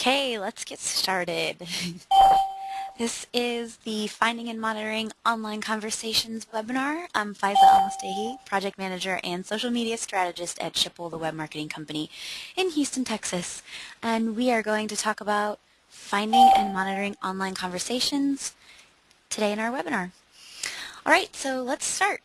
Okay, let's get started. this is the Finding and Monitoring Online Conversations webinar. I'm Faiza Almustehi, Project Manager and Social Media Strategist at Schipul, the web marketing company in Houston, Texas. And we are going to talk about finding and monitoring online conversations today in our webinar. All right, so let's start.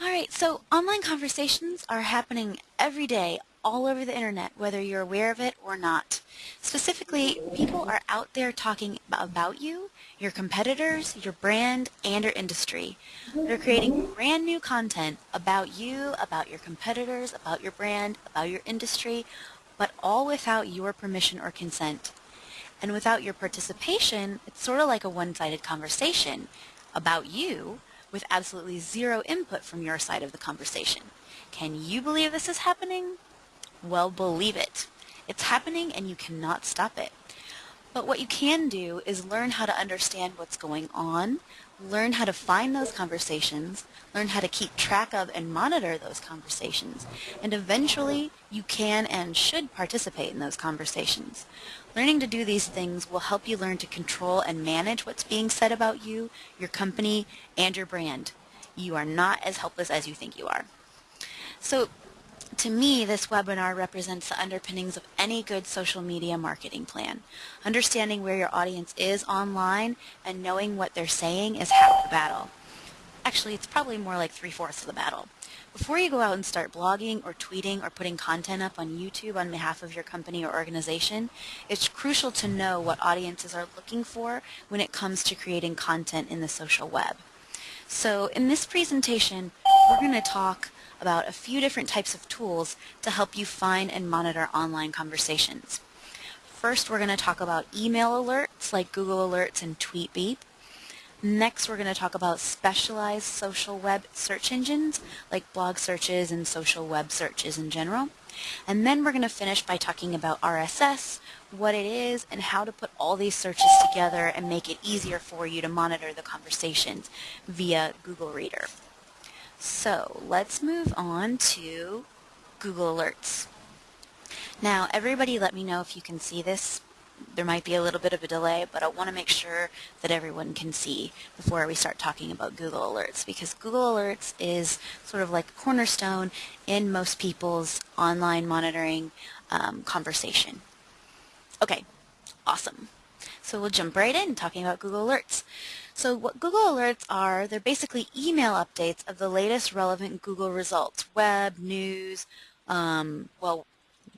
All right, so online conversations are happening every day all over the internet, whether you're aware of it or not. Specifically, people are out there talking about you, your competitors, your brand, and your industry. They're creating brand new content about you, about your competitors, about your brand, about your industry, but all without your permission or consent. And without your participation, it's sort of like a one-sided conversation about you with absolutely zero input from your side of the conversation. Can you believe this is happening? Well, believe it. It's happening and you cannot stop it. But what you can do is learn how to understand what's going on, learn how to find those conversations, learn how to keep track of and monitor those conversations, and eventually you can and should participate in those conversations. Learning to do these things will help you learn to control and manage what's being said about you, your company, and your brand. You are not as helpless as you think you are. So to me, this webinar represents the underpinnings of any good social media marketing plan. Understanding where your audience is online and knowing what they're saying is half the battle. Actually, it's probably more like three-fourths of the battle. Before you go out and start blogging or tweeting or putting content up on YouTube on behalf of your company or organization, it's crucial to know what audiences are looking for when it comes to creating content in the social web. So in this presentation, we're going to talk about a few different types of tools to help you find and monitor online conversations. First, we're going to talk about email alerts like Google Alerts and TweetBeep. Next, we're going to talk about specialized social web search engines like blog searches and social web searches in general. And then we're going to finish by talking about RSS, what it is, and how to put all these searches together and make it easier for you to monitor the conversations via Google Reader. So let's move on to Google Alerts. Now everybody let me know if you can see this. There might be a little bit of a delay, but I want to make sure that everyone can see before we start talking about Google Alerts because Google Alerts is sort of like a cornerstone in most people's online monitoring um, conversation. Okay, awesome. So we'll jump right in talking about Google Alerts. So what Google Alerts are, they're basically email updates of the latest relevant Google results, web, news, um, well,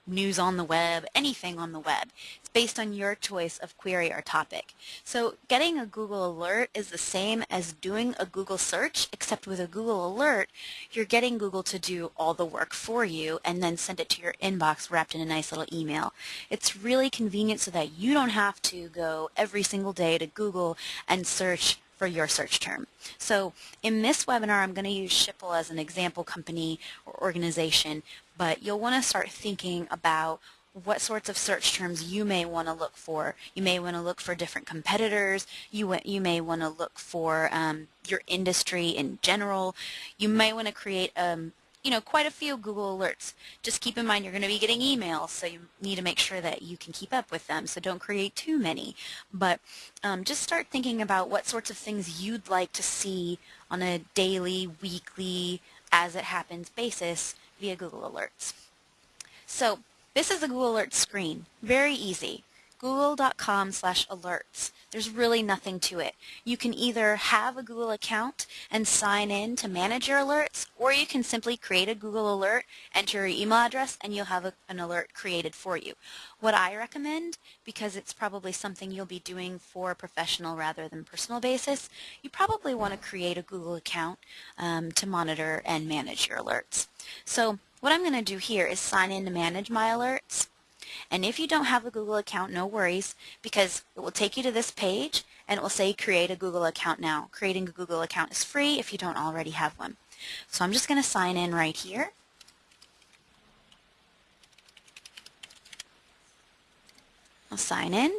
news on the web, anything on the web. It's based on your choice of query or topic. So getting a Google alert is the same as doing a Google search, except with a Google alert, you're getting Google to do all the work for you and then send it to your inbox wrapped in a nice little email. It's really convenient so that you don't have to go every single day to Google and search for your search term. So in this webinar, I'm going to use Schipul as an example company or organization, but you'll want to start thinking about what sorts of search terms you may want to look for. You may want to look for different competitors. You, you may want to look for um, your industry in general. You may want to create um, you know, quite a few Google alerts. Just keep in mind you're going to be getting emails, so you need to make sure that you can keep up with them, so don't create too many. But um, just start thinking about what sorts of things you'd like to see on a daily, weekly, as it happens basis via Google Alerts. So this is the Google Alerts screen. Very easy google.com slash alerts. There's really nothing to it. You can either have a Google account and sign in to manage your alerts, or you can simply create a Google alert, enter your email address, and you'll have a, an alert created for you. What I recommend, because it's probably something you'll be doing for a professional rather than personal basis, you probably want to create a Google account um, to monitor and manage your alerts. So what I'm going to do here is sign in to manage my alerts. And if you don't have a Google account, no worries, because it will take you to this page and it will say create a Google account now. Creating a Google account is free if you don't already have one. So I'm just going to sign in right here. I'll sign in.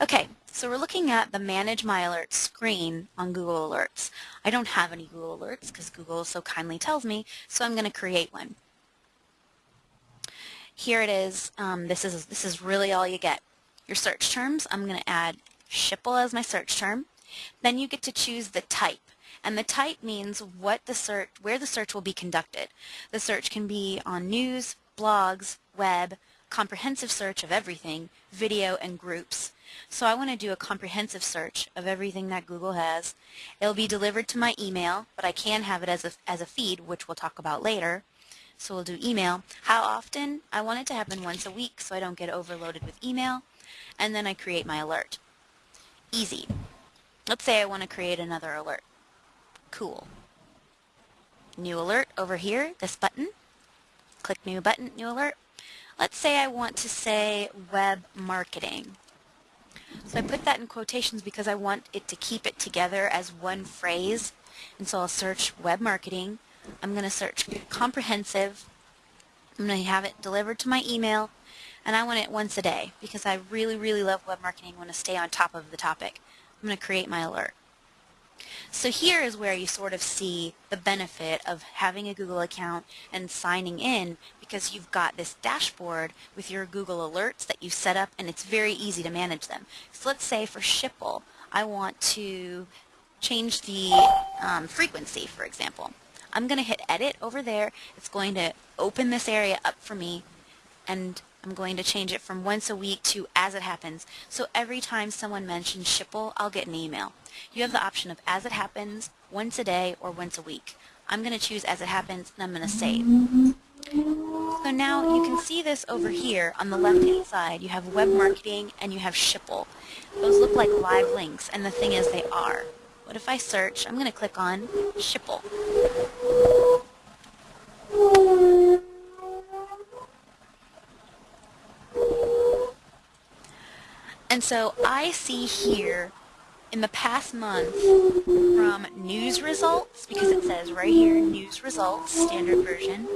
Okay, so we're looking at the Manage My Alerts screen on Google Alerts. I don't have any Google Alerts because Google so kindly tells me, so I'm going to create one. here it is. Um, this is this is really all you get. Your search terms, I'm going to add Schipul as my search term. Then you get to choose the type. And the type means what the search, where the search will be conducted. The search can be on news, blogs, web, comprehensive search of everything, video, and groups. So I want to do a comprehensive search of everything that Google has. It'll be delivered to my email, but I can have it as a, as a feed, which we'll talk about later. So we'll do email. How often? I want it to happen once a week so I don't get overloaded with email. And then I create my alert. Easy. Let's say I want to create another alert. Cool. New alert over here, this button. Click new button, new alert. Let's say I want to say web marketing. So I put that in quotations because I want it to keep it together as one phrase. And so I'll search web marketing. I'm going to search comprehensive. I'm going to have it delivered to my email. And I want it once a day because I really, really love web marketing. I want to stay on top of the topic. I'm going to create my alert. So here is where you sort of see the benefit of having a Google account and signing in because you've got this dashboard with your Google alerts that you've set up and it's very easy to manage them. So let's say for Schipul, I want to change the um, frequency, for example. I'm going to hit edit over there. It's going to open this area up for me and I'm going to change it from once a week to as it happens. So every time someone mentions Schipul, I'll get an email. You have the option of as it happens, once a day, or once a week. I'm going to choose as it happens and I'm going to save. So now you can see this over here on the left hand side. You have web marketing and you have Schipul. Those look like live links and the thing is they are. What if I search? I'm going to click on Schipul. And so I see here in the past month from news results, because it says right here, news results, standard version.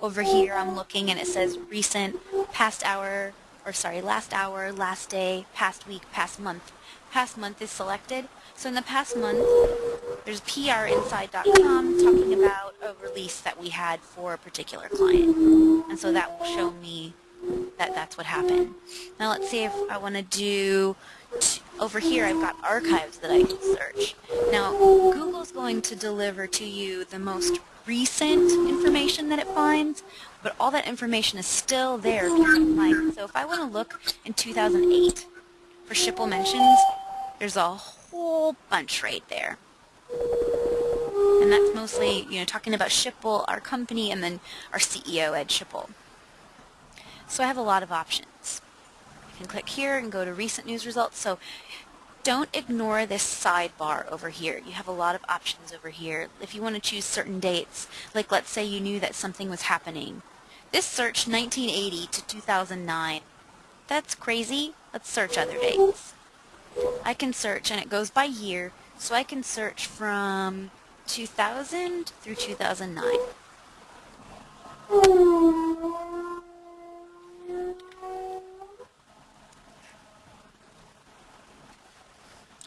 Over here I'm looking and it says recent, past hour, or sorry, last hour, last day, past week, past month. Past month is selected. So in the past month, there's prinside.com talking about a release that we had for a particular client. And so that will show me that that's what happened. Now let's see if I want to do, over here I've got archives that I can search. Now Google's going to deliver to you the most recent information that it finds, but all that information is still there. So if I want to look in 2008 for Schipul mentions, there's a whole bunch right there. And that's mostly, you know, talking about Schipul, our company, and then our CEO, Ed Schipul. So I have a lot of options. Can click here and go to recent news results. So don't ignore this sidebar over here. You have a lot of options over here. If you want to choose certain dates, like let's say you knew that something was happening. This search 1980 to 2009. That's crazy. Let's search other dates. I can search, and it goes by year, so I can search from 2000 through 2009. and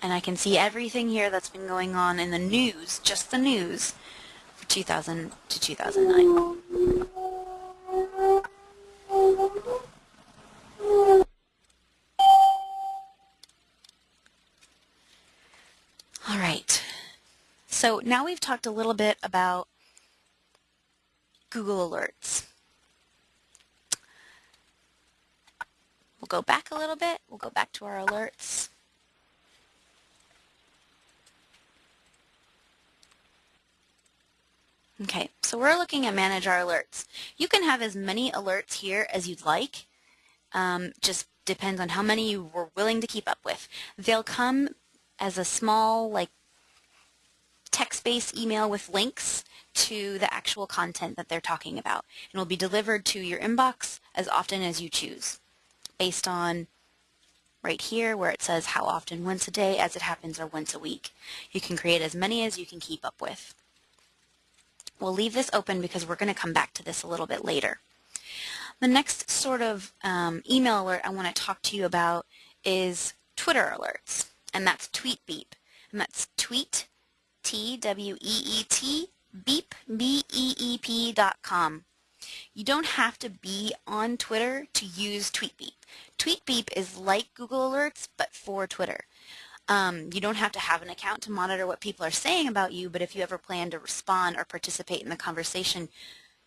I can see everything here that's been going on in the news, just the news, for 2000 to 2009. All right, so now we've talked a little bit about Google Alerts. We'll go back a little bit. We'll go back to our alerts. Okay, so we're looking at manage our alerts. You can have as many alerts here as you'd like. Um, just depends on how many you were willing to keep up with. They'll come as a small like text-based email with links to the actual content that they're talking about and will be delivered to your inbox as often as you choose based on right here where it says how often once a day as it happens or once a week. You can create as many as you can keep up with. We'll leave this open because we're going to come back to this a little bit later. The next sort of um, email alert I want to talk to you about is Twitter alerts, and that's TweetBeep. And that's tweet, T-W-E-E-T, beep, B-E-E-P dot com. You don't have to be on Twitter to use TweetBeep. TweetBeep is like Google Alerts, but for Twitter. Um, you don't have to have an account to monitor what people are saying about you, but if you ever plan to respond or participate in the conversation,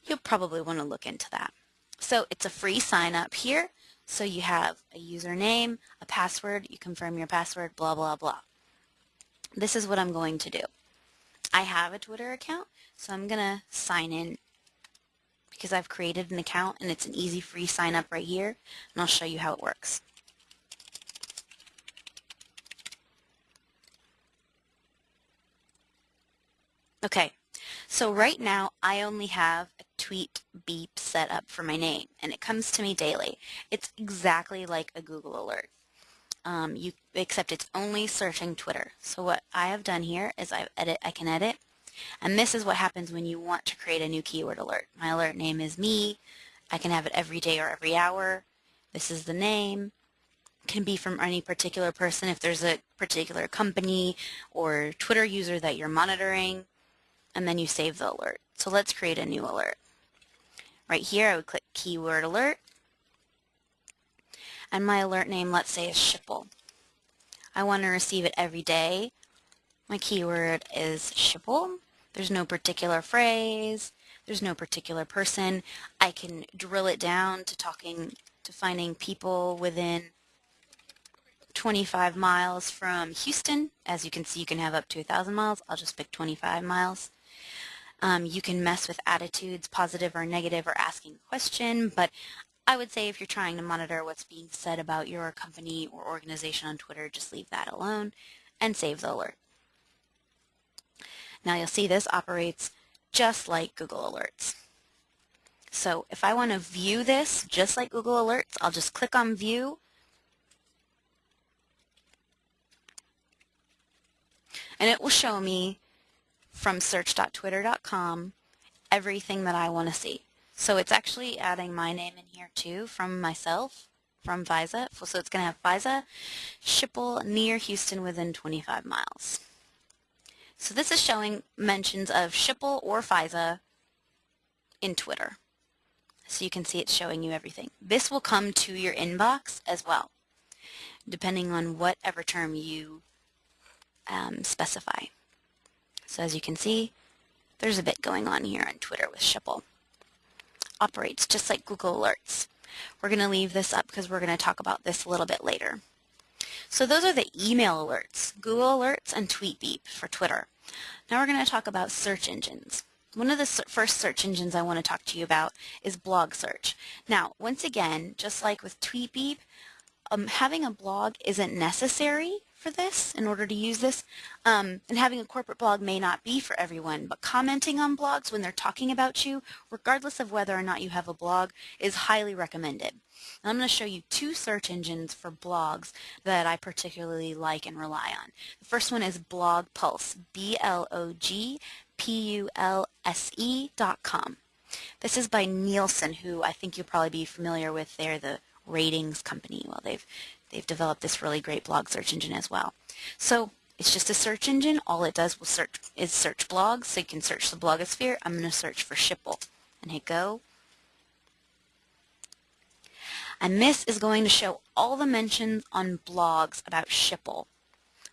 you'll probably want to look into that. So it's a free sign up here. So you have a username, a password, you confirm your password, blah, blah, blah. This is what I'm going to do. I have a Twitter account, so I'm going to sign in because I've created an account and it's an easy free sign up right here, and I'll show you how it works. Okay, so right now I only have a tweet beep set up for my name and it comes to me daily. It's exactly like a Google alert. Um, you, except it's only searching Twitter. So what I have done here is I edit, I can edit, and this is what happens when you want to create a new keyword alert. My alert name is me. I can have it every day or every hour. This is the name. It can be from any particular person if there's a particular company or Twitter user that you're monitoring and then you save the alert. So let's create a new alert. Right here I would click keyword alert and my alert name let's say is Schipul. I want to receive it every day. My keyword is Schipul. There's no particular phrase. There's no particular person. I can drill it down to talking to finding people within 25 miles from Houston. As you can see, you can have up to 1,000 miles. I'll just pick 25 miles. Um, you can mess with attitudes, positive or negative, or asking a question, but I would say if you're trying to monitor what's being said about your company or organization on Twitter, just leave that alone and save the alert. Now you'll see this operates just like Google Alerts. So if I want to view this just like Google Alerts, I'll just click on View and it will show me from search.twitter.com everything that I want to see. So it's actually adding my name in here too from myself, from Faiza. So it's going to have Faiza, Schipul near Houston within 25 miles. So this is showing mentions of Schipul or Faiza in Twitter. So you can see it's showing you everything. This will come to your inbox as well, depending on whatever term you um, specify. So as you can see, there's a bit going on here on Twitter with Schipul. Operates just like Google Alerts. We're going to leave this up because we're going to talk about this a little bit later. So those are the email alerts, Google Alerts and TweetBeep for Twitter. Now we're going to talk about search engines. One of the first search engines I want to talk to you about is blog search. Now, once again, just like with TweetBeep, um, having a blog isn't necessary for this in order to use this. Um, and having a corporate blog may not be for everyone, but commenting on blogs when they're talking about you, regardless of whether or not you have a blog, is highly recommended. And I'm going to show you two search engines for blogs that I particularly like and rely on. The first one is Blog Pulse, B-L-O-G-P-U-L-S-E dot com. This is by Nielsen, who I think you'll probably be familiar with. They're the ratings company. Well, they've they've developed this really great blog search engine as well. So it's just a search engine. All it does will search is search blogs. So you can search the blogosphere. I'm going to search for Schipul and hit go. And this is going to show all the mentions on blogs about Schipul.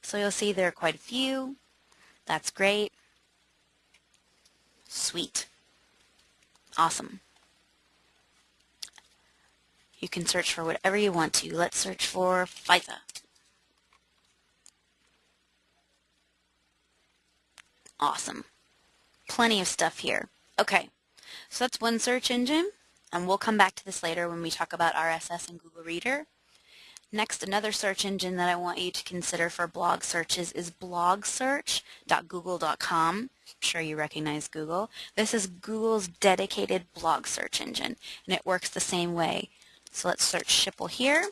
So you'll see there are quite a few. That's great. Sweet. Awesome. You can search for whatever you want to. Let's search for Faiza. Awesome. Plenty of stuff here. Okay, so that's one search engine, and we'll come back to this later when we talk about RSS and Google Reader. Next, another search engine that I want you to consider for blog searches is blogsearch.google.com. I'm sure you recognize Google. This is Google's dedicated blog search engine, and it works the same way. So let's search Schipul here.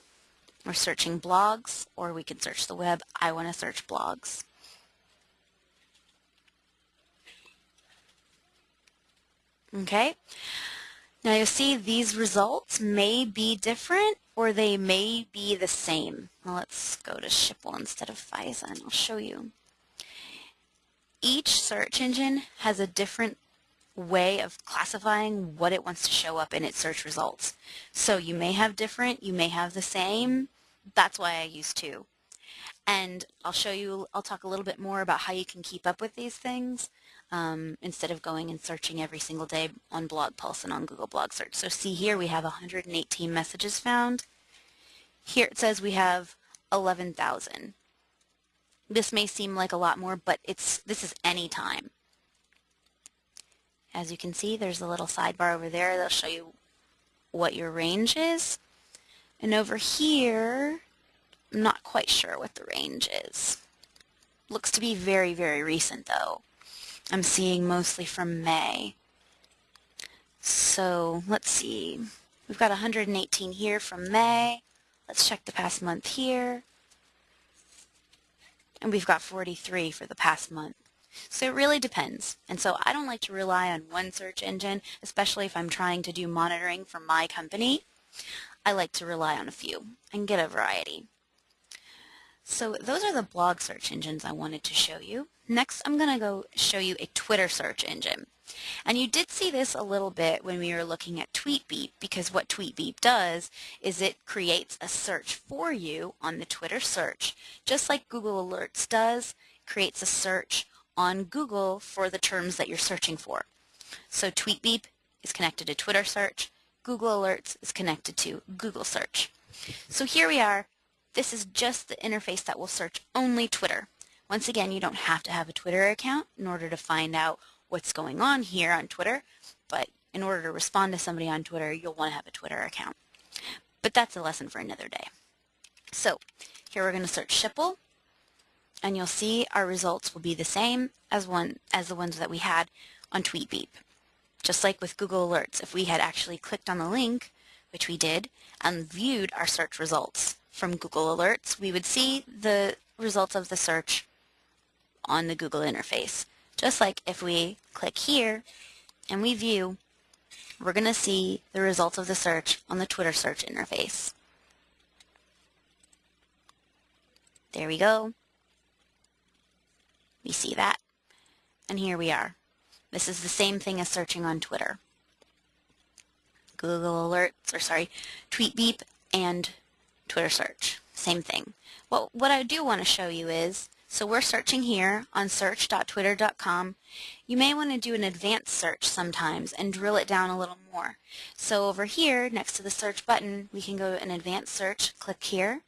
We're searching blogs, or we can search the web. I want to search blogs. Okay. Now you'll see these results may be different or they may be the same. Well, let's go to Schipul instead of Faiza and I'll show you. Each search engine has a different way of classifying what it wants to show up in its search results. So you may have different, you may have the same. That's why I use two. And I'll show you, I'll talk a little bit more about how you can keep up with these things um, instead of going and searching every single day on Blog Pulse and on Google Blog Search. So see here we have 118 messages found. Here it says we have 11,000. This may seem like a lot more, but it's this is any time. As you can see, there's a little sidebar over there that'll show you what your range is. And over here, I'm not quite sure what the range is. Looks to be very, very recent though. I'm seeing mostly from May. So let's see. We've got 118 here from May. Let's check the past month here. And we've got 43 for the past month. So it really depends. And so I don't like to rely on one search engine, especially if I'm trying to do monitoring for my company. I like to rely on a few and get a variety. So those are the blog search engines I wanted to show you. Next, I'm going to go show you a Twitter search engine. And you did see this a little bit when we were looking at TweetBeep because what TweetBeep does is it creates a search for you on the Twitter search. Just like Google Alerts does, creates a search on Google for the terms that you're searching for. So TweetBeep is connected to Twitter search. Google Alerts is connected to Google search. So here we are this is just the interface that will search only Twitter. Once again, you don't have to have a Twitter account in order to find out what's going on here on Twitter, but in order to respond to somebody on Twitter, you'll want to have a Twitter account. But that's a lesson for another day. So here we're going to search Schipul, and you'll see our results will be the same as one as the ones that we had on TweetBeep. Just like with Google Alerts, if we had actually clicked on the link, which we did, and viewed our search results, from Google Alerts, we would see the results of the search on the Google interface. Just like if we click here and we view, we're going to see the results of the search on the Twitter search interface. There we go. We see that. And here we are. This is the same thing as searching on Twitter. Google Alerts, or sorry, TweetBeep and Twitter search. Same thing. Well, what I do want to show you is, so we're searching here on search.twitter.com. You may want to do an advanced search sometimes and drill it down a little more. So over here, next to the search button, we can go to an advanced search, click here.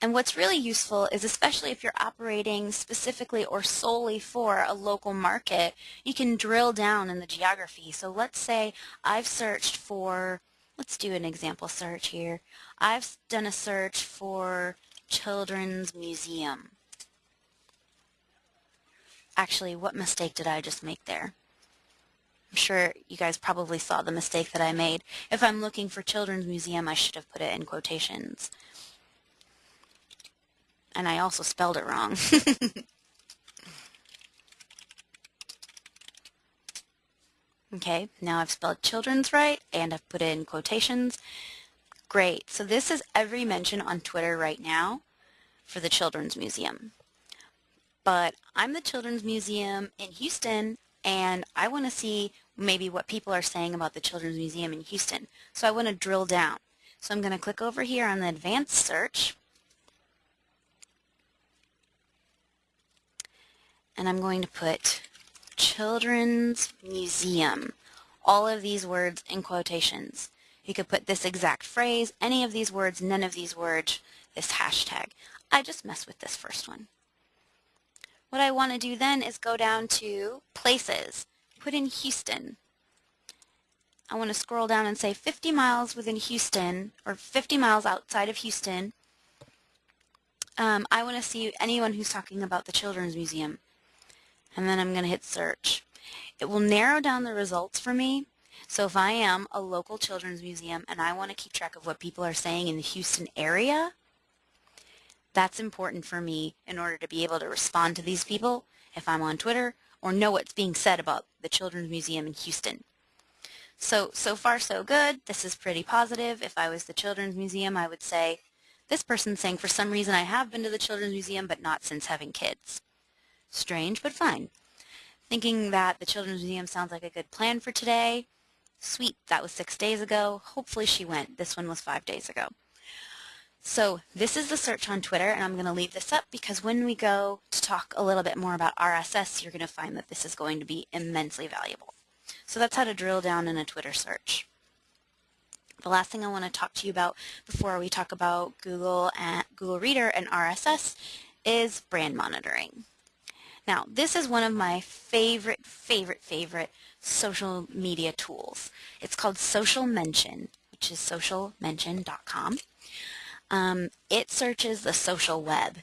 And what's really useful is especially if you're operating specifically or solely for a local market, you can drill down in the geography. So let's say I've searched for Let's do an example search here. I've done a search for Children's Museum. Actually, what mistake did I just make there? I'm sure you guys probably saw the mistake that I made. If I'm looking for Children's Museum, I should have put it in quotations. And I also spelled it wrong. Okay, now I've spelled children's right and I've put in quotations. Great, so this is every mention on Twitter right now for the Children's Museum. But I'm the Children's Museum in Houston and I want to see maybe what people are saying about the Children's Museum in Houston. So I want to drill down. So I'm going to click over here on the advanced search and I'm going to put Children's Museum. All of these words in quotations. You could put this exact phrase, any of these words, none of these words, this hashtag. I just mess with this first one. What I want to do then is go down to places, put in Houston. I want to scroll down and say 50 miles within Houston, or 50 miles outside of Houston. Um, I want to see anyone who's talking about the Children's Museum and then I'm going to hit search. It will narrow down the results for me. So if I am a local children's museum and I want to keep track of what people are saying in the Houston area, that's important for me in order to be able to respond to these people if I'm on Twitter or know what's being said about the Children's Museum in Houston. So, so far so good. This is pretty positive. If I was the Children's Museum, I would say, this person's saying for some reason I have been to the Children's Museum, but not since having kids. Strange, but fine. thinking that the Children's Museum sounds like a good plan for today. Sweet, that was six days ago. Hopefully she went. This one was five days ago. So this is the search on Twitter, and I'm going to leave this up because when we go to talk a little bit more about RSS, you're going to find that this is going to be immensely valuable. So that's how to drill down in a Twitter search. The last thing I want to talk to you about before we talk about Google and Google Reader and RSS is brand monitoring. Now, this is one of my favorite, favorite, favorite social media tools. It's called Social Mention, which is socialmention.com. Um, it searches the social web.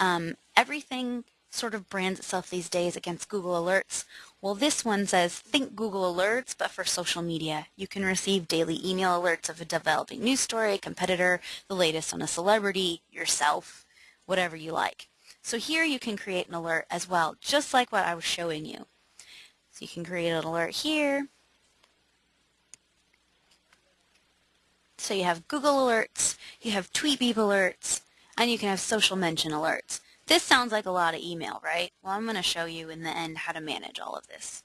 Um, everything sort of brands itself these days against Google Alerts. Well, this one says, think Google Alerts, but for social media. You can receive daily email alerts of a developing news story, a competitor, the latest on a celebrity, yourself, whatever you like. So here you can create an alert as well, just like what I was showing you. So you can create an alert here. So you have Google Alerts, you have TweetBeep alerts, and you can have social mention alerts. This sounds like a lot of email, right? Well, I'm going to show you in the end how to manage all of this.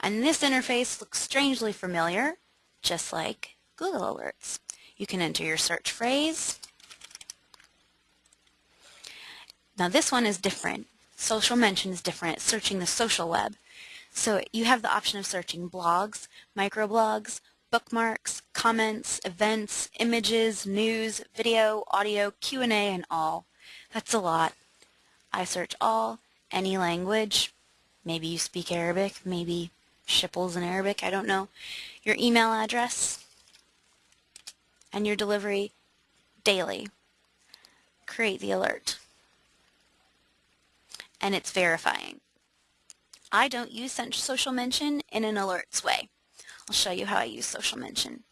And this interface looks strangely familiar, just like Google Alerts. You can enter your search phrase. Now this one is different. Social mention is different. It's searching the social web. So you have the option of searching blogs, microblogs, bookmarks, comments, events, images, news, video, audio, Q&A, and all. That's a lot. I search all, any language. Maybe you speak Arabic, maybe Schipul's in Arabic, I don't know. Your email address and your delivery daily. Create the alert. And it's verifying. I don't use social mention in an alerts way. I'll show you how I use social mention.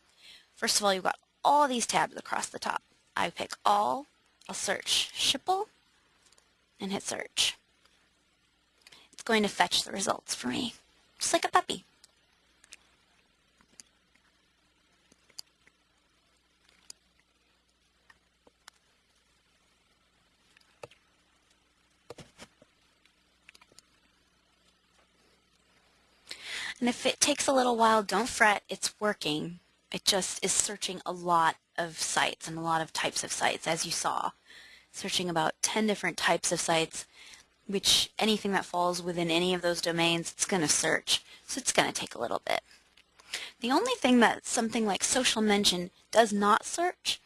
First of all, you've got all these tabs across the top. I pick all, I'll search Schipul, and hit search. It's going to fetch the results for me, just like a puppy. And if it takes a little while, don't fret, it's working. It just is searching a lot of sites and a lot of types of sites, as you saw. Searching about 10 different types of sites, which anything that falls within any of those domains, it's going to search. So it's going to take a little bit. The only thing that something like social mention does not search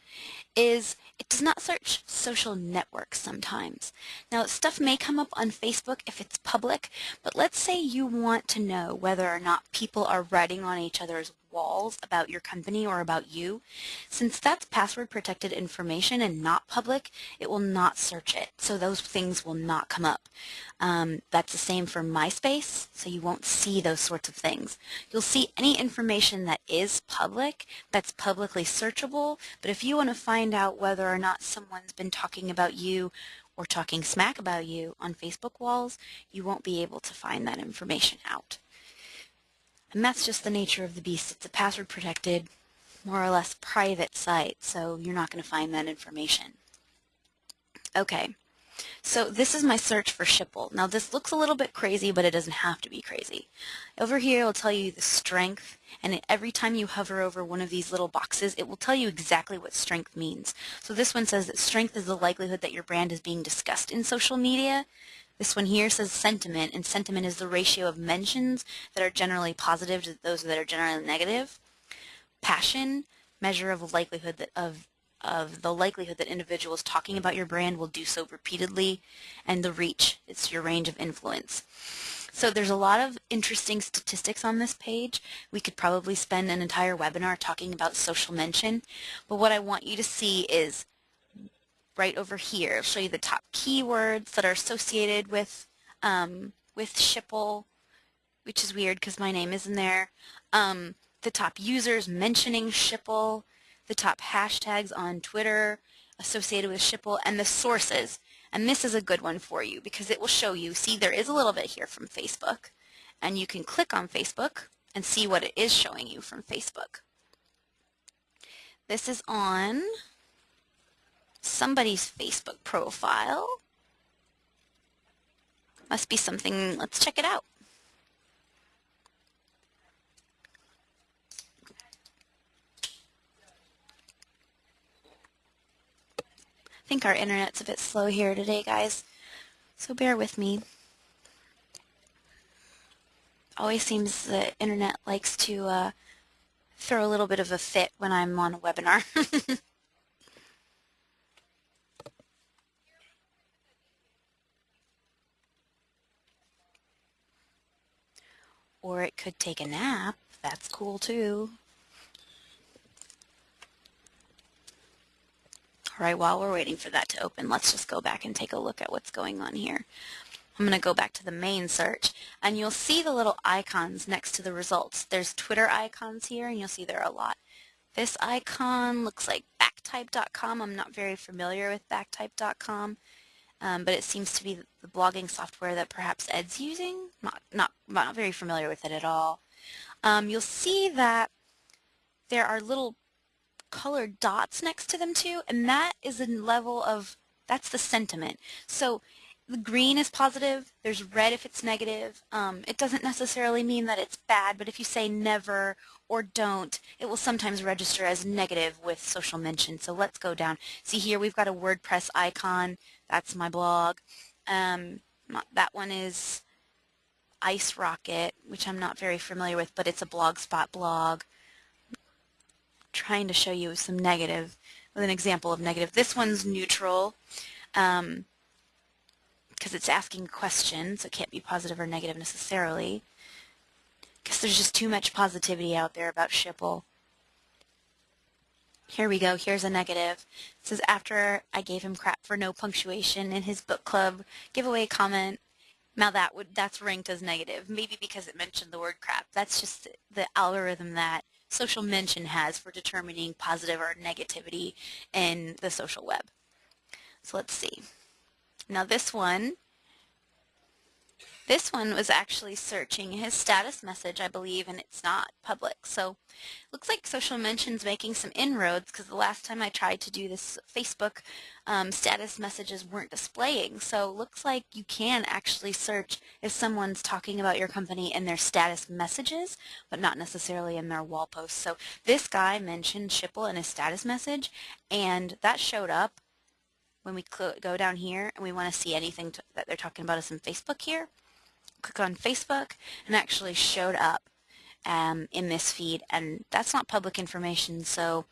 is it does not search social networks sometimes. Now, stuff may come up on Facebook if it's public, but let's say you want to know whether or not people are writing on each other's walls about your company or about you. Since that's password protected information and not public, it will not search it. So those things will not come up. Um, that's the same for MySpace, so you won't see those sorts of things. You'll see any information that is public, that's publicly searchable, but if you want to find out whether or not someone's been talking about you or talking smack about you on Facebook walls, you won't be able to find that information out. And that's just the nature of the beast. It's a password protected, more or less private site, so you're not going to find that information. Okay, so this is my search for Schipul. Now this looks a little bit crazy, but it doesn't have to be crazy. Over here it'll tell you the strength, and every time you hover over one of these little boxes, it will tell you exactly what strength means. So this one says that strength is the likelihood that your brand is being discussed in social media. This one here says sentiment, and sentiment is the ratio of mentions that are generally positive to those that are generally negative. Passion, measure of likelihood that of of the likelihood that individuals talking about your brand will do so repeatedly, and the reach, it's your range of influence. So there's a lot of interesting statistics on this page. We could probably spend an entire webinar talking about social mention, but what I want you to see is right over here. It'll show you the top keywords that are associated with um, with Schipul, which is weird because my name isn't there. Um, the top users mentioning Schipul, the top hashtags on Twitter associated with Schipul, and the sources. And this is a good one for you because it will show you, see there is a little bit here from Facebook, and you can click on Facebook and see what it is showing you from Facebook. This is on somebody's Facebook profile. Must be something, let's check it out. I think our internet's a bit slow here today, guys, so bear with me. Always seems the internet likes to uh, throw a little bit of a fit when I'm on a webinar. or it could take a nap. That's cool too. All right, while we're waiting for that to open, let's just go back and take a look at what's going on here. I'm going to go back to the main search, and you'll see the little icons next to the results. There's Twitter icons here, and you'll see there are a lot. This icon looks like Backtype.com. I'm not very familiar with Backtype.com, um, but it seems to be the blogging software that perhaps Ed's using. Not, not, not very familiar with it at all. Um, you'll see that there are little colored dots next to them too, and that is a level of, that's the sentiment. So the green is positive, there's red if it's negative. Um, it doesn't necessarily mean that it's bad, but if you say never or don't, it will sometimes register as negative with social mention. So let's go down. See here we've got a WordPress icon. That's my blog. Um, that one is Ice Rocket, which I'm not very familiar with, but it's a Blogspot blog trying to show you some negative with an example of negative. This one's neutral because um, it's asking a question, so it can't be positive or negative necessarily. Because there's just too much positivity out there about Schipul. Here we go. Here's a negative. It says, after I gave him crap for no punctuation in his book club giveaway comment, now that would that's ranked as negative, maybe because it mentioned the word crap. That's just the algorithm that social mention has for determining positive or negativity in the social web. So let's see. Now this one this one was actually searching his status message, I believe, and it's not public. So looks like Social Mention's making some inroads because the last time I tried to do this Facebook, um, status messages weren't displaying. So looks like you can actually search if someone's talking about your company in their status messages, but not necessarily in their wall posts. So this guy mentioned Schipul in his status message, and that showed up when we go down here and we want to see anything that they're talking about us in Facebook here click on Facebook and actually showed up um, in this feed and that's not public information so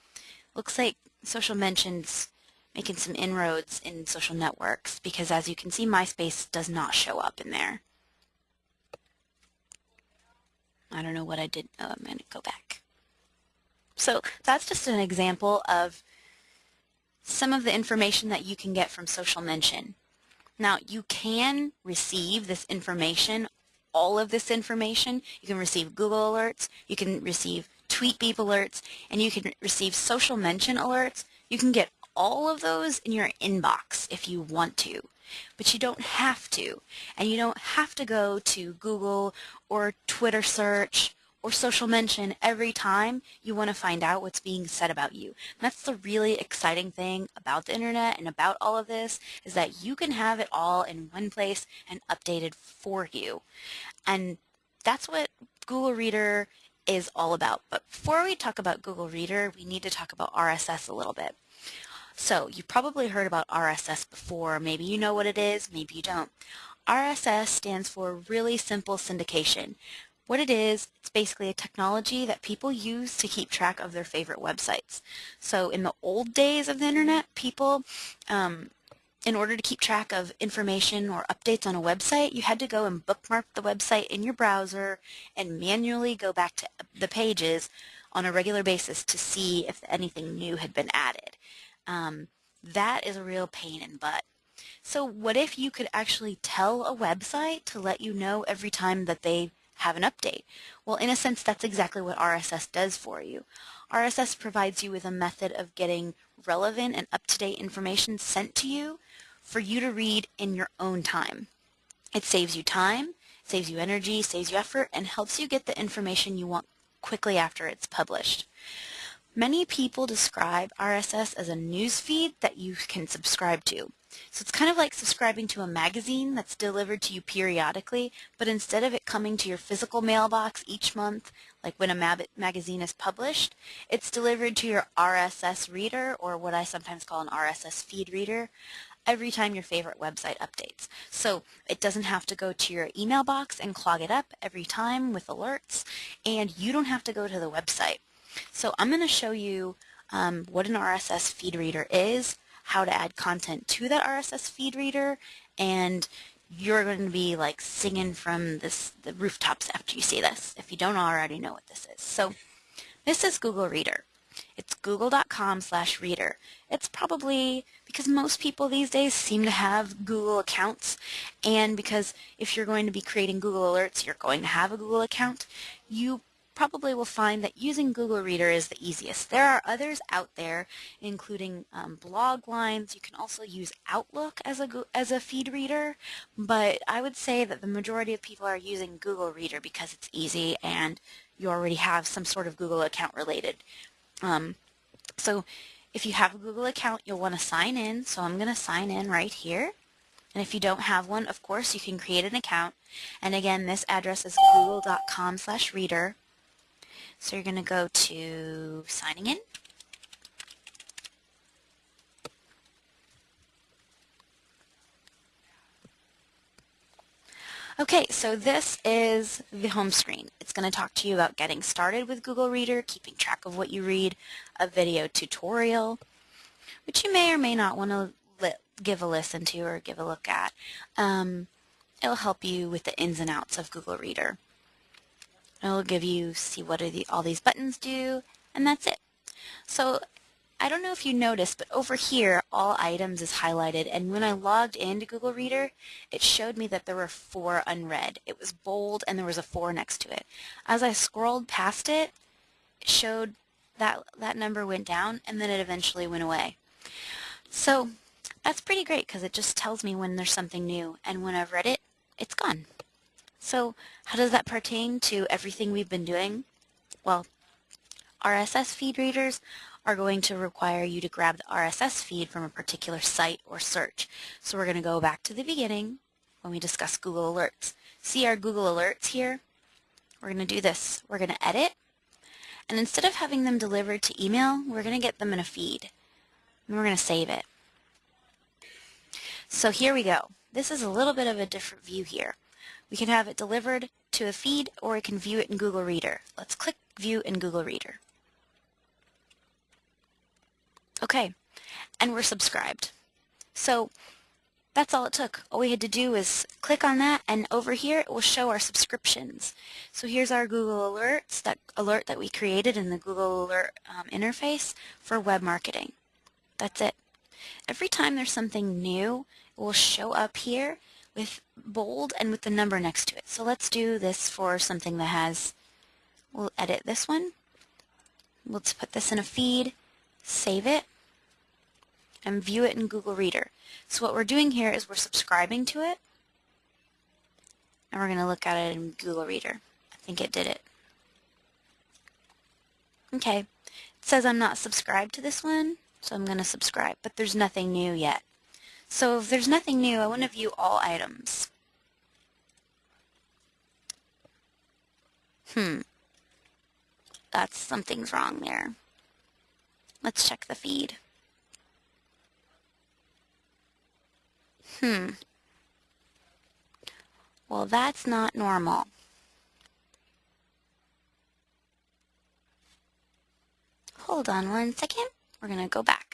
looks like social mentions making some inroads in social networks because as you can see MySpace does not show up in there. I don't know what I did. Oh, I'm going to go back. So that's just an example of some of the information that you can get from social mention. Now, you can receive this information, all of this information. You can receive Google alerts, you can receive TweetBeep alerts, and you can receive social mention alerts. You can get all of those in your inbox if you want to, but you don't have to. And you don't have to go to Google or Twitter search or social mention every time you want to find out what's being said about you. And that's the really exciting thing about the internet and about all of this is that you can have it all in one place and updated for you. And that's what Google Reader is all about. But before we talk about Google Reader, we need to talk about RSS a little bit. So you've probably heard about RSS before. Maybe you know what it is, maybe you don't. RSS stands for Really Simple Syndication. What it is, it's basically a technology that people use to keep track of their favorite websites. So in the old days of the internet, people, um, in order to keep track of information or updates on a website, you had to go and bookmark the website in your browser and manually go back to the pages on a regular basis to see if anything new had been added. Um, that is a real pain in butt. So what if you could actually tell a website to let you know every time that they have an update. Well, in a sense, that's exactly what RSS does for you. RSS provides you with a method of getting relevant and up-to-date information sent to you for you to read in your own time. It saves you time, saves you energy, saves you effort, and helps you get the information you want quickly after it's published. Many people describe RSS as a news feed that you can subscribe to. So it's kind of like subscribing to a magazine that's delivered to you periodically, but instead of it coming to your physical mailbox each month, like when a mag magazine is published, it's delivered to your RSS reader, or what I sometimes call an RSS feed reader, every time your favorite website updates. So it doesn't have to go to your email box and clog it up every time with alerts, and you don't have to go to the website. So I'm going to show you um, what an RSS feed reader is, how to add content to that RSS feed reader, and you're going to be like singing from this the rooftops after you see this, if you don't already know what this is. So this is Google Reader. It's google.com slash reader. It's probably because most people these days seem to have Google accounts and because if you're going to be creating Google Alerts, you're going to have a Google account, you probably will find that using Google Reader is the easiest. There are others out there, including um, Bloglines. You can also use Outlook as a, as a feed reader, but I would say that the majority of people are using Google Reader because it's easy and you already have some sort of Google account related. Um, so if you have a Google account, you'll want to sign in. So I'm going to sign in right here. And if you don't have one, of course, you can create an account. And again, this address is google.com slash reader. So you're going to go to signing in. Okay, so this is the home screen. It's going to talk to you about getting started with Google Reader, keeping track of what you read, a video tutorial, which you may or may not want to give a listen to or give a look at. Um, it'll help you with the ins and outs of Google Reader. It'll give you see what the, all these buttons do, and that's it. So I don't know if you noticed, but over here, all items is highlighted, and when I logged into Google Reader, it showed me that there were four unread. It was bold, and there was a four next to it. As I scrolled past it, it showed that that number went down, and then it eventually went away. So that's pretty great, because it just tells me when there's something new, and when I've read it, it's gone. So how does that pertain to everything we've been doing? Well, RSS feed readers are going to require you to grab the RSS feed from a particular site or search. So we're going to go back to the beginning when we discuss Google Alerts. See our Google Alerts here? We're going to do this. We're going to edit, and instead of having them delivered to email, we're going to get them in a feed, and we're going to save it. So here we go. This is a little bit of a different view here. We can have it delivered to a feed or we can view it in Google Reader. Let's click View in Google Reader. Okay, and we're subscribed. So that's all it took. All we had to do was click on that and over here it will show our subscriptions. So here's our Google Alerts, that alert that we created in the Google Alert um, interface for web marketing. That's it. Every time there's something new, it will show up here with bold and with the number next to it. So let's do this for something that has, we'll edit this one. Let's put this in a feed, save it, and view it in Google Reader. So what we're doing here is we're subscribing to it, and we're going to look at it in Google Reader. I think it did it. Okay, it says I'm not subscribed to this one, so I'm going to subscribe, but there's nothing new yet. So if there's nothing new, I want to view all items. Hmm. That's something's wrong there. Let's check the feed. Hmm. Well, that's not normal. Hold on one second. We're going to go back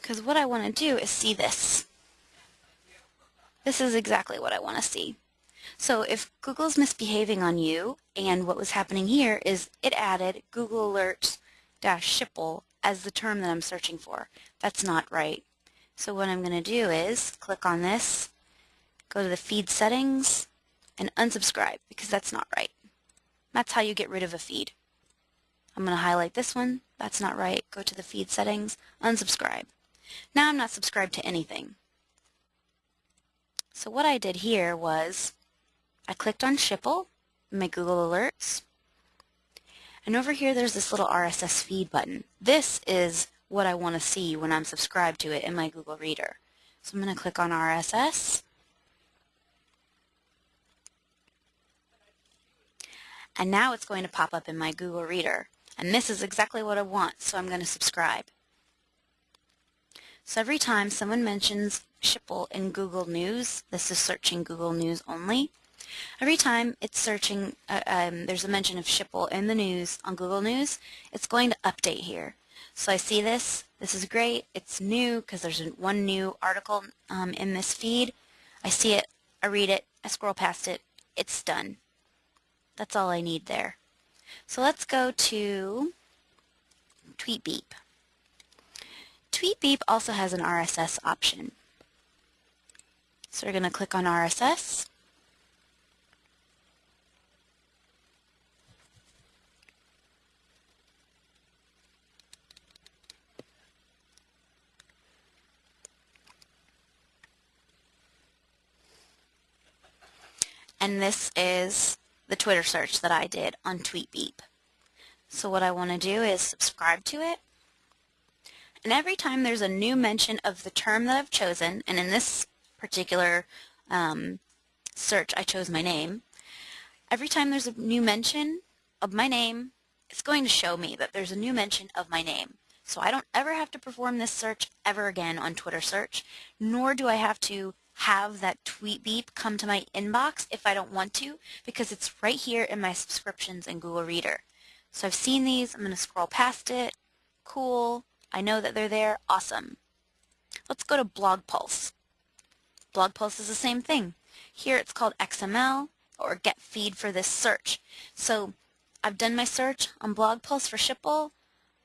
because what I want to do is see this. This is exactly what I want to see. So if Google's misbehaving on you, and what was happening here is it added Google Alerts dash Schipul as the term that I'm searching for. That's not right. So what I'm going to do is click on this, go to the feed settings, and unsubscribe because that's not right. That's how you get rid of a feed. I'm going to highlight this one. That's not right. Go to the feed settings, unsubscribe. Now I'm not subscribed to anything. So what I did here was I clicked on Schipul, my Google Alerts, and over here there's this little RSS feed button. This is what I want to see when I'm subscribed to it in my Google Reader. So I'm going to click on RSS. And now it's going to pop up in my Google Reader. And this is exactly what I want, so I'm going to subscribe. So every time someone mentions Schipul in Google News, this is searching Google News only, every time it's searching, uh, um, there's a mention of Schipul in the news on Google News, it's going to update here. So I see this, this is great, it's new because there's one new article um, in this feed. I see it, I read it, I scroll past it, it's done. That's all I need there. So let's go to TweetBeep. TweetBeep also has an RSS option. So we're going to click on RSS. And this is the Twitter search that I did on TweetBeep. So what I want to do is subscribe to it. And every time there's a new mention of the term that I've chosen, and in this particular um, search I chose my name, every time there's a new mention of my name, it's going to show me that there's a new mention of my name. So I don't ever have to perform this search ever again on Twitter search, nor do I have to have that TweetBeep come to my inbox if I don't want to because it's right here in my subscriptions in Google Reader. So I've seen these, I'm going to scroll past it. Cool, I know that they're there, awesome. Let's go to Blog Pulse. Blog Pulse is the same thing. Here it's called XML or get feed for this search. So I've done my search on Blog Pulse for Schipul.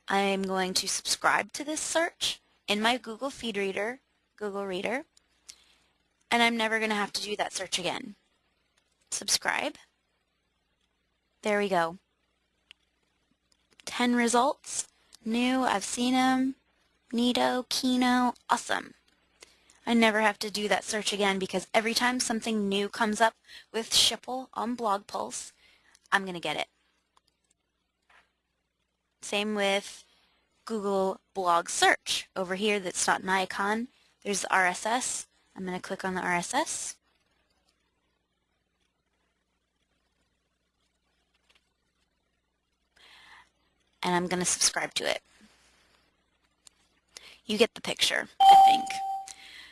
I'm going to subscribe to this search in my Google Feed Reader, Google Reader and I'm never going to have to do that search again. Subscribe. There we go. 10 results. New, I've seen them. Neato, Kino, awesome. I never have to do that search again because every time something new comes up with Schipul on Blog Pulse, I'm going to get it. Same with Google Blog Search. Over here that's not an icon, there's RSS. I'm going to click on the RSS. And I'm going to subscribe to it. You get the picture, I think.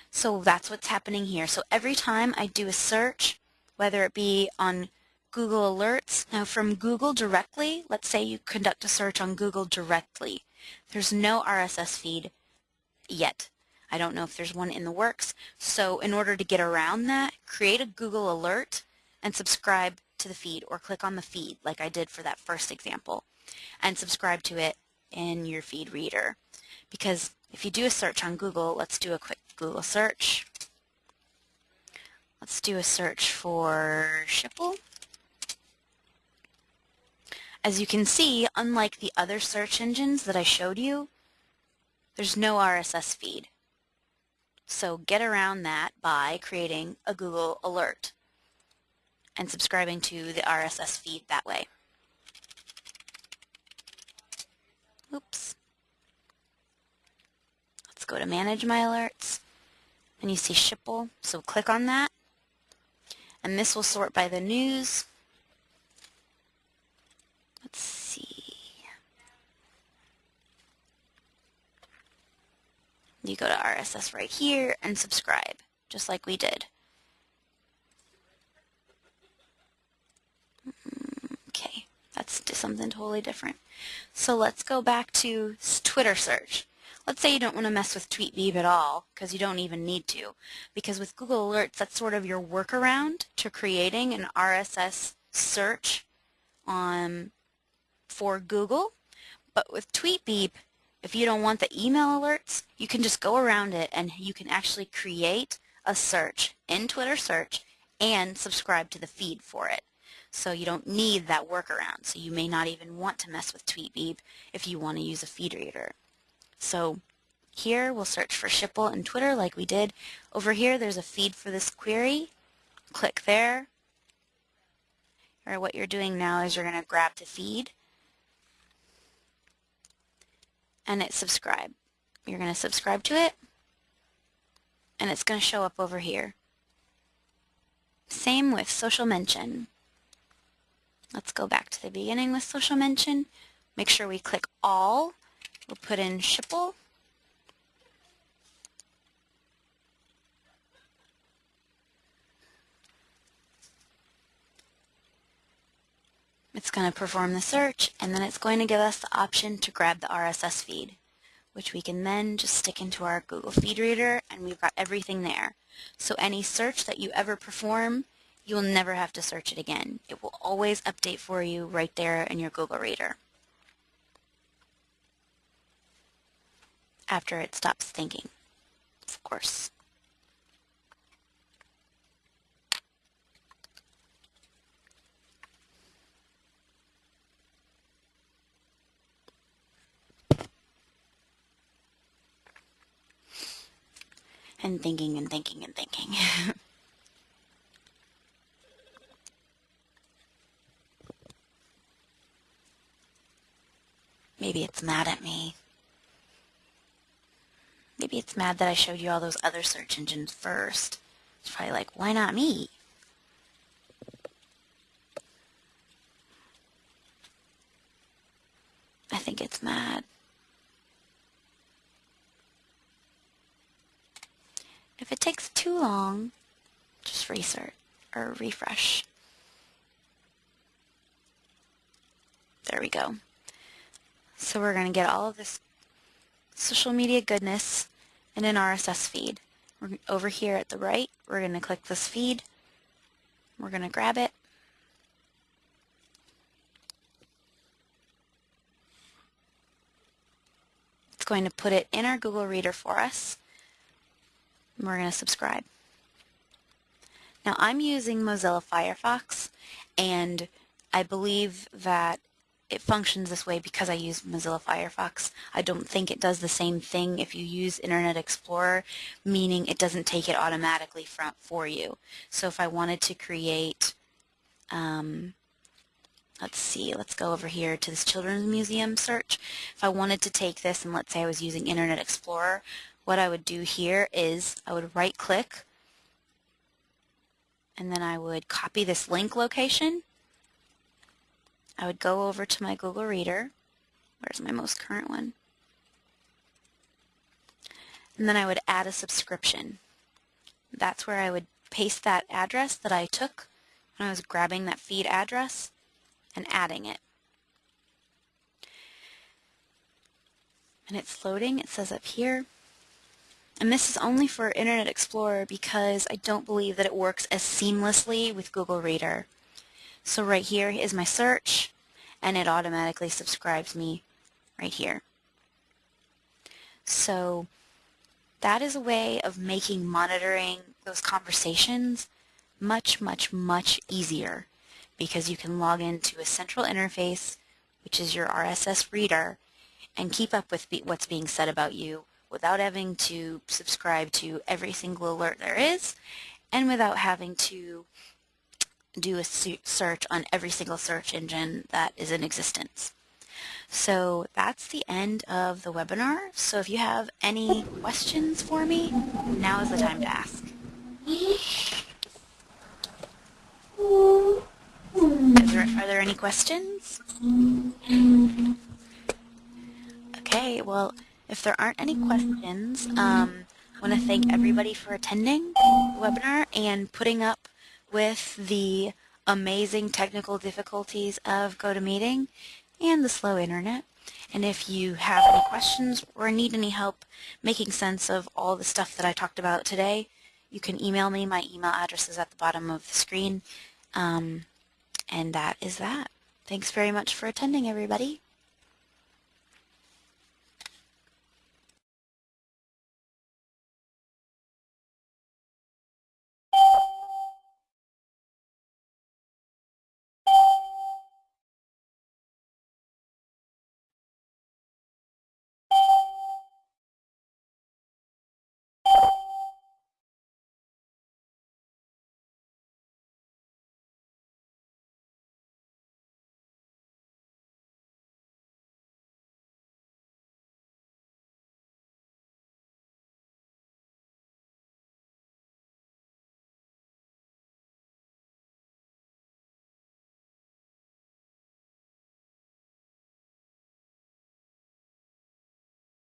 So that's what's happening here. So every time I do a search, whether it be on Google Alerts, now from Google directly, let's say you conduct a search on Google directly, there's no RSS feed yet. I don't know if there's one in the works. So in order to get around that, create a Google alert and subscribe to the feed or click on the feed like I did for that first example and subscribe to it in your feed reader. Because if you do a search on Google, let's do a quick Google search. Let's do a search for Schipul. As you can see, unlike the other search engines that I showed you, there's no RSS feed. So get around that by creating a Google alert and subscribing to the RSS feed that way. Oops. Let's go to Manage My Alerts. And you see Schipul, so click on that. And this will sort by the news. Let's see. You go to RSS right here and subscribe, just like we did. Mm, okay, that's something totally different. So let's go back to Twitter search. Let's say you don't want to mess with TweetBeep at all, because you don't even need to. Because with Google Alerts, that's sort of your workaround to creating an RSS search on, for Google. But with TweetBeep, if you don't want the email alerts, you can just go around it and you can actually create a search in Twitter search and subscribe to the feed for it. So you don't need that workaround. So you may not even want to mess with TweetBeep if you want to use a feed reader. So here we'll search for Schipul and Twitter like we did. Over here there's a feed for this query. Click there. Or what you're doing now is you're going to grab the feed and it's subscribe. You're going to subscribe to it and it's going to show up over here. Same with social mention. Let's go back to the beginning with social mention. Make sure we click all. We'll put in Schipul. It's going to perform the search and then it's going to give us the option to grab the RSS feed which we can then just stick into our Google Feed Reader and we've got everything there. So any search that you ever perform, you will never have to search it again. It will always update for you right there in your Google Reader. After it stops thinking, of course. and thinking and thinking and thinking. Maybe it's mad at me. Maybe it's mad that I showed you all those other search engines first. It's probably like, why not me? I think it's mad. If it takes too long, just restart or refresh. There we go. So we're going to get all of this social media goodness in an RSS feed. We're over here at the right, we're going to click this feed. We're going to grab it. It's going to put it in our Google Reader for us we're going to subscribe. Now I'm using Mozilla Firefox and I believe that it functions this way because I use Mozilla Firefox. I don't think it does the same thing if you use Internet Explorer, meaning it doesn't take it automatically from, for you. So if I wanted to create, um, let's see, let's go over here to this Children's Museum search. If I wanted to take this and let's say I was using Internet Explorer, what I would do here is I would right click and then I would copy this link location. I would go over to my Google Reader. Where's my most current one? And then I would add a subscription. That's where I would paste that address that I took when I was grabbing that feed address and adding it. And it's loading. It says up here and this is only for Internet Explorer because I don't believe that it works as seamlessly with Google Reader. So right here is my search, and it automatically subscribes me right here. So that is a way of making monitoring those conversations much, much, much easier because you can log into a central interface, which is your RSS reader, and keep up with what's being said about you without having to subscribe to every single alert there is and without having to do a search on every single search engine that is in existence. So that's the end of the webinar. So if you have any questions for me, now is the time to ask. There, are there any questions? Okay, well, if there aren't any questions, um, I want to thank everybody for attending the webinar and putting up with the amazing technical difficulties of GoToMeeting and the slow internet. And if you have any questions or need any help making sense of all the stuff that I talked about today, you can email me. My email address is at the bottom of the screen. Um, and that is that. Thanks very much for attending, everybody.